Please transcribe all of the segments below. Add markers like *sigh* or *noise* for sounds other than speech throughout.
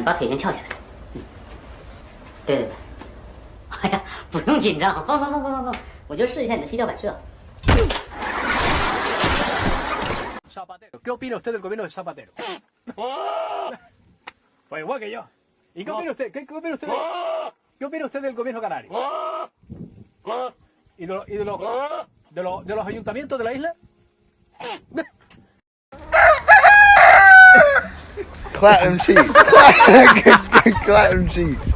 嗯，把腿先翘起来。嗯，对对对。哎呀，不用紧张，放松放松放松，我就试一下你的膝跳反射。 Zapatero. ¿Qué opina usted del gobierno de Zapatero? *laughs* Pues igual que yo. ¿Y qué opina usted? ¿Qué, qué opina usted? de- ¿Qué opina usted del gobierno canario? ¿Y de, lo- y de los, de, los, de los ayuntamientos de la isla? Clap them cheeks. Clap, *laughs* clap them cheeks.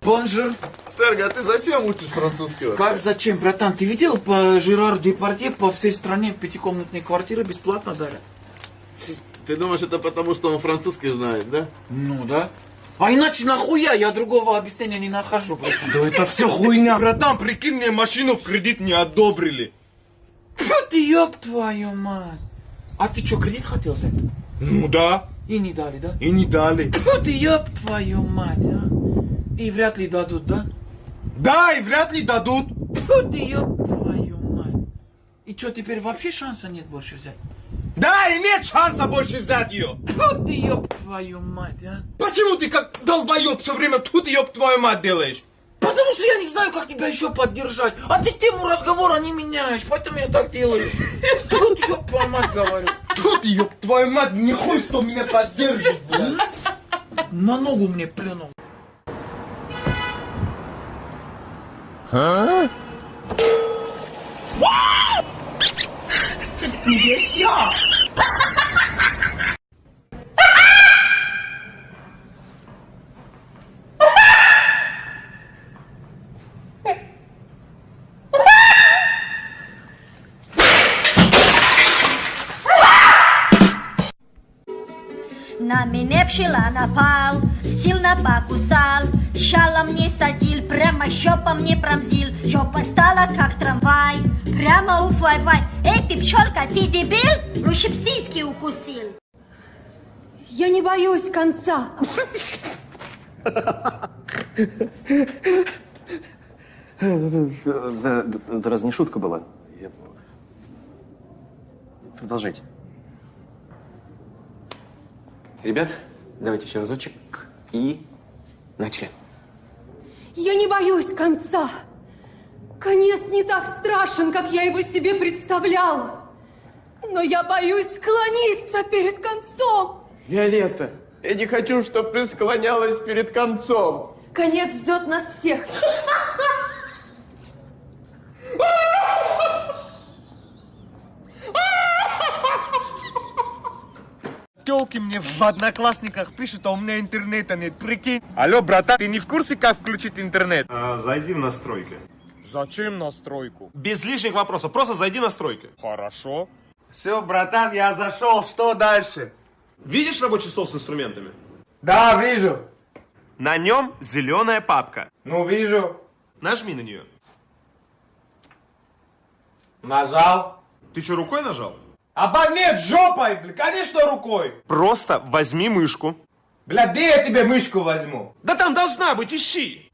Bonjour. Серга, а ты зачем учишь французский? вообще? Как зачем, братан? Ты видел по Жерар Депардье по всей стране пятикомнатные квартиры бесплатно дарят? Ты думаешь, это потому, что он французский знает, да? Ну да. А иначе нахуя? Я другого объяснения не нахожу, братан. Да это все хуйня. Братан, прикинь, мне машину в кредит не одобрили. Фу ты, ёб твою мать. А ты что, кредит хотел взять? Ну да, И не дали, да? и не дали. Фу ты, ёб твою мать, а. И вряд ли дадут, да? Да, и вряд ли дадут. Фу ты, ёб твою мать. И что, теперь вообще шанса нет больше взять? Да, и нет шанса больше взять ее. Фу ты, ёб твою мать, а. Почему ты как долбоеб все время тут ёб твою мать делаешь? Потому что я не знаю, как тебя еще поддержать. А ты тему разговора не меняешь, поэтому я так делаю. Тут ёб твою мать говорю. Тут ёб твою мать, нихуй, кто меня поддержит, блядь. На ногу мне плюнул. Na mi nepšila na pal, silna pa kusal, шалом не садил, прямо щопом не промзил, щопа стала как трамвай, прямо у вай-вай. Эй, ты пчелка, ты дебил? Лучше б сиськи укусил. Я не боюсь конца. Это, разве не шутка была? Продолжайте. Ребят, давайте еще разочек. И начали. Я не боюсь конца. Конец не так страшен, как я его себе представляла. Но я боюсь склониться перед концом. Виолетта, я не хочу, чтобы ты склонялась перед концом. Конец ждет нас всех. Телки мне в одноклассниках пишут, а у меня интернета нет, прикинь. Алло, братан, ты не в курсе, как включить интернет? А, зайди в настройки. Зачем настройку? Без лишних вопросов, просто зайди в настройки. Хорошо. Все, братан, я зашел, что дальше? Видишь рабочий стол с инструментами? Да, вижу. На нем зеленая папка. Ну, вижу. Нажми на нее. Нажал. Ты что, рукой нажал? Аба нет, жопой, бля, конечно рукой. Просто возьми мышку. Бля, где я тебе мышку возьму? Да там должна быть, ищи.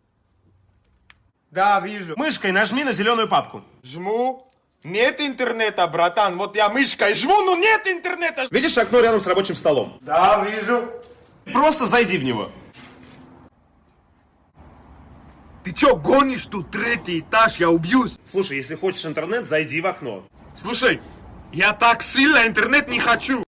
Да, вижу. Мышкой нажми на зеленую папку. Жму. Нет интернета, братан. Вот я мышкой жму, но нет интернета. Видишь окно рядом с рабочим столом? Да, вижу. Просто зайди в него. Ты чё, гонишь тут третий этаж? Я убьюсь. Слушай, если хочешь интернет, зайди в окно. Слушай, я так сильно интернет не хочу.